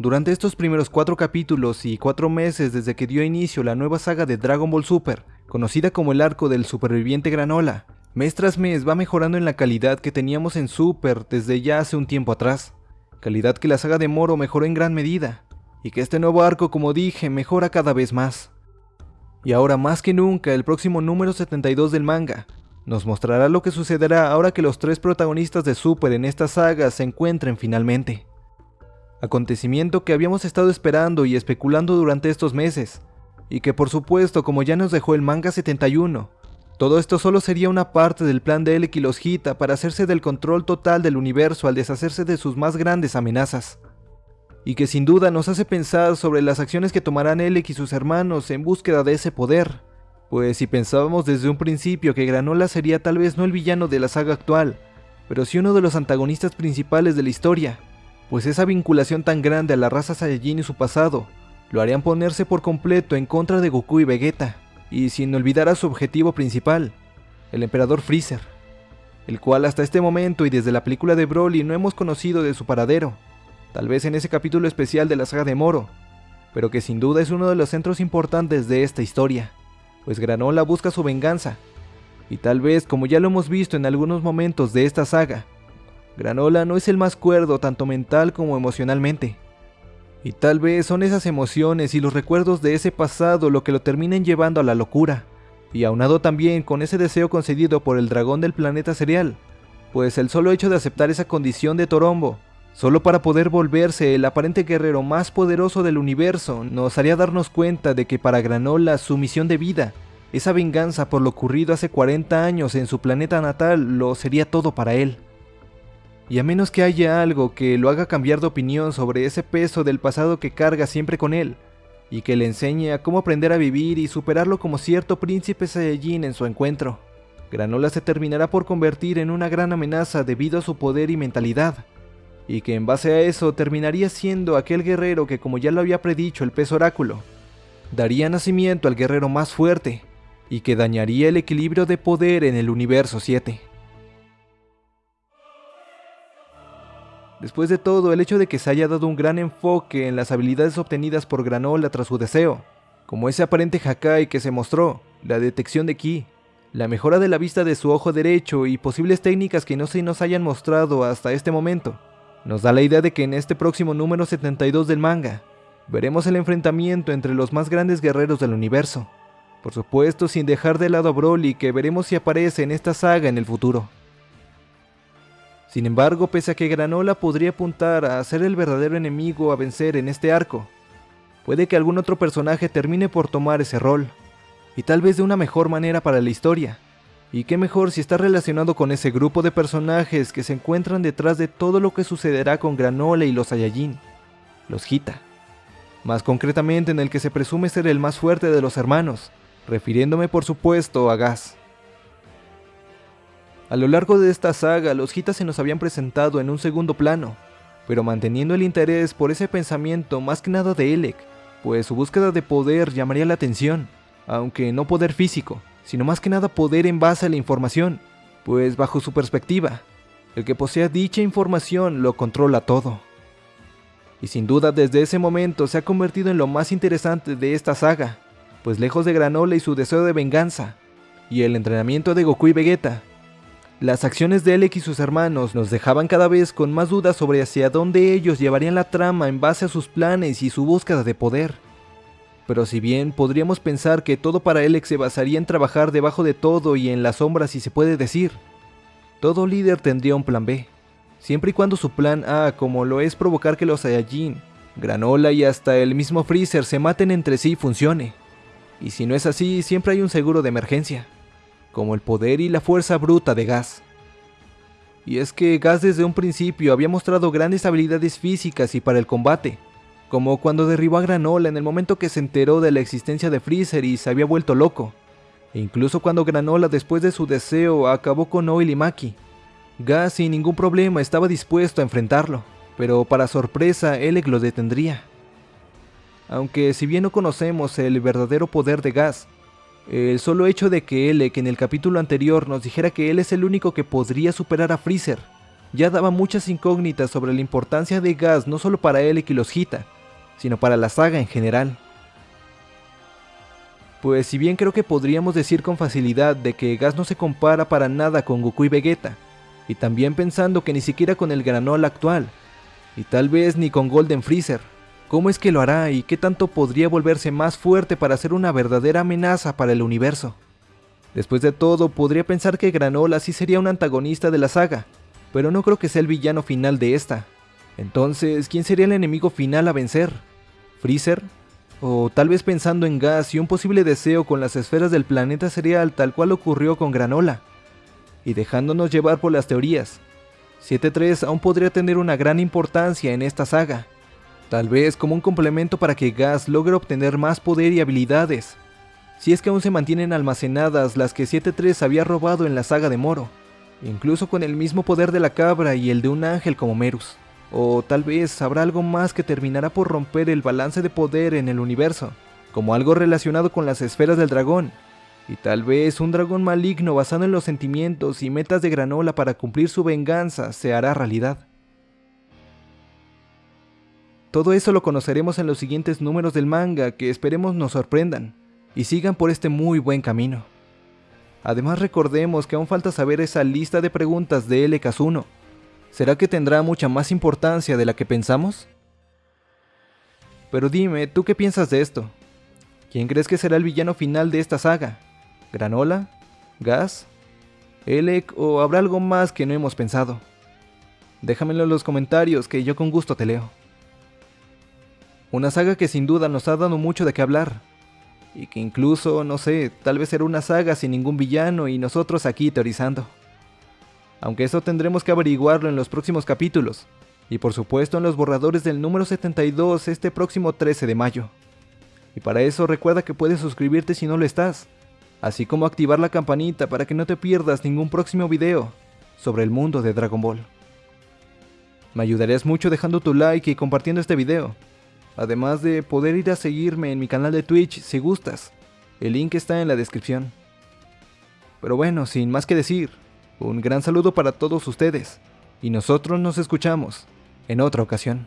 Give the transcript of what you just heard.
Durante estos primeros cuatro capítulos y cuatro meses desde que dio inicio la nueva saga de Dragon Ball Super, conocida como el arco del superviviente Granola, mes tras mes va mejorando en la calidad que teníamos en Super desde ya hace un tiempo atrás. Calidad que la saga de Moro mejoró en gran medida, y que este nuevo arco, como dije, mejora cada vez más. Y ahora más que nunca, el próximo número 72 del manga nos mostrará lo que sucederá ahora que los tres protagonistas de Super en esta saga se encuentren finalmente acontecimiento que habíamos estado esperando y especulando durante estos meses, y que por supuesto como ya nos dejó el manga 71, todo esto solo sería una parte del plan de Elec y los Hita para hacerse del control total del universo al deshacerse de sus más grandes amenazas. Y que sin duda nos hace pensar sobre las acciones que tomarán Elec y sus hermanos en búsqueda de ese poder. Pues si pensábamos desde un principio que Granola sería tal vez no el villano de la saga actual, pero sí uno de los antagonistas principales de la historia, pues esa vinculación tan grande a la raza Saiyajin y su pasado lo harían ponerse por completo en contra de Goku y Vegeta, y sin olvidar a su objetivo principal, el emperador Freezer, el cual hasta este momento y desde la película de Broly no hemos conocido de su paradero, tal vez en ese capítulo especial de la saga de Moro, pero que sin duda es uno de los centros importantes de esta historia, pues Granola busca su venganza, y tal vez como ya lo hemos visto en algunos momentos de esta saga, Granola no es el más cuerdo tanto mental como emocionalmente. Y tal vez son esas emociones y los recuerdos de ese pasado lo que lo terminen llevando a la locura. Y aunado también con ese deseo concedido por el dragón del planeta cereal, pues el solo hecho de aceptar esa condición de Torombo, solo para poder volverse el aparente guerrero más poderoso del universo, nos haría darnos cuenta de que para Granola su misión de vida, esa venganza por lo ocurrido hace 40 años en su planeta natal, lo sería todo para él. Y a menos que haya algo que lo haga cambiar de opinión sobre ese peso del pasado que carga siempre con él, y que le enseñe a cómo aprender a vivir y superarlo como cierto príncipe Saiyajin en su encuentro, Granola se terminará por convertir en una gran amenaza debido a su poder y mentalidad, y que en base a eso terminaría siendo aquel guerrero que como ya lo había predicho el pez oráculo, daría nacimiento al guerrero más fuerte, y que dañaría el equilibrio de poder en el universo 7. Después de todo, el hecho de que se haya dado un gran enfoque en las habilidades obtenidas por Granola tras su deseo, como ese aparente Hakai que se mostró, la detección de Ki, la mejora de la vista de su ojo derecho y posibles técnicas que no se nos hayan mostrado hasta este momento, nos da la idea de que en este próximo número 72 del manga, veremos el enfrentamiento entre los más grandes guerreros del universo. Por supuesto, sin dejar de lado a Broly, que veremos si aparece en esta saga en el futuro. Sin embargo, pese a que Granola podría apuntar a ser el verdadero enemigo a vencer en este arco, puede que algún otro personaje termine por tomar ese rol, y tal vez de una mejor manera para la historia. Y qué mejor si está relacionado con ese grupo de personajes que se encuentran detrás de todo lo que sucederá con Granola y los Saiyajin, los Hita. Más concretamente en el que se presume ser el más fuerte de los hermanos, refiriéndome por supuesto a Gas. A lo largo de esta saga, los Hitas se nos habían presentado en un segundo plano, pero manteniendo el interés por ese pensamiento más que nada de Elec, pues su búsqueda de poder llamaría la atención, aunque no poder físico, sino más que nada poder en base a la información, pues bajo su perspectiva, el que posea dicha información lo controla todo. Y sin duda desde ese momento se ha convertido en lo más interesante de esta saga, pues lejos de Granola y su deseo de venganza, y el entrenamiento de Goku y Vegeta, las acciones de Elec y sus hermanos nos dejaban cada vez con más dudas sobre hacia dónde ellos llevarían la trama en base a sus planes y su búsqueda de poder. Pero si bien podríamos pensar que todo para Elec se basaría en trabajar debajo de todo y en las sombras si se puede decir, todo líder tendría un plan B, siempre y cuando su plan A, como lo es provocar que los Saiyajin, Granola y hasta el mismo Freezer se maten entre sí funcione. Y si no es así, siempre hay un seguro de emergencia como el poder y la fuerza bruta de Gas. Y es que Gas desde un principio había mostrado grandes habilidades físicas y para el combate, como cuando derribó a Granola en el momento que se enteró de la existencia de Freezer y se había vuelto loco, e incluso cuando Granola después de su deseo acabó con Oil y Maki. Gas sin ningún problema estaba dispuesto a enfrentarlo, pero para sorpresa Elec lo detendría. Aunque si bien no conocemos el verdadero poder de Gas, el solo hecho de que él, que en el capítulo anterior nos dijera que él es el único que podría superar a Freezer, ya daba muchas incógnitas sobre la importancia de Gas no solo para Elec y los Hita, sino para la saga en general. Pues si bien creo que podríamos decir con facilidad de que Gas no se compara para nada con Goku y Vegeta, y también pensando que ni siquiera con el Granola actual, y tal vez ni con Golden Freezer, ¿cómo es que lo hará y qué tanto podría volverse más fuerte para ser una verdadera amenaza para el universo? Después de todo, podría pensar que Granola sí sería un antagonista de la saga, pero no creo que sea el villano final de esta. Entonces, ¿quién sería el enemigo final a vencer? ¿Freezer? O tal vez pensando en gas y un posible deseo con las esferas del planeta cereal tal cual ocurrió con Granola. Y dejándonos llevar por las teorías, 7-3 aún podría tener una gran importancia en esta saga. Tal vez como un complemento para que Gas logre obtener más poder y habilidades, si es que aún se mantienen almacenadas las que 7-3 había robado en la saga de Moro, incluso con el mismo poder de la cabra y el de un ángel como Merus. O tal vez habrá algo más que terminará por romper el balance de poder en el universo, como algo relacionado con las esferas del dragón. Y tal vez un dragón maligno basado en los sentimientos y metas de granola para cumplir su venganza se hará realidad. Todo eso lo conoceremos en los siguientes números del manga que esperemos nos sorprendan y sigan por este muy buen camino. Además recordemos que aún falta saber esa lista de preguntas de L. Kazuno, ¿Será que tendrá mucha más importancia de la que pensamos? Pero dime, ¿tú qué piensas de esto? ¿Quién crees que será el villano final de esta saga? ¿Granola? ¿Gas? ¿Elec o habrá algo más que no hemos pensado? Déjamelo en los comentarios que yo con gusto te leo. Una saga que sin duda nos ha dado mucho de qué hablar. Y que incluso, no sé, tal vez será una saga sin ningún villano y nosotros aquí teorizando aunque eso tendremos que averiguarlo en los próximos capítulos, y por supuesto en los borradores del número 72 este próximo 13 de mayo. Y para eso recuerda que puedes suscribirte si no lo estás, así como activar la campanita para que no te pierdas ningún próximo video sobre el mundo de Dragon Ball. Me ayudarías mucho dejando tu like y compartiendo este video, además de poder ir a seguirme en mi canal de Twitch si gustas, el link está en la descripción. Pero bueno, sin más que decir, un gran saludo para todos ustedes y nosotros nos escuchamos en otra ocasión.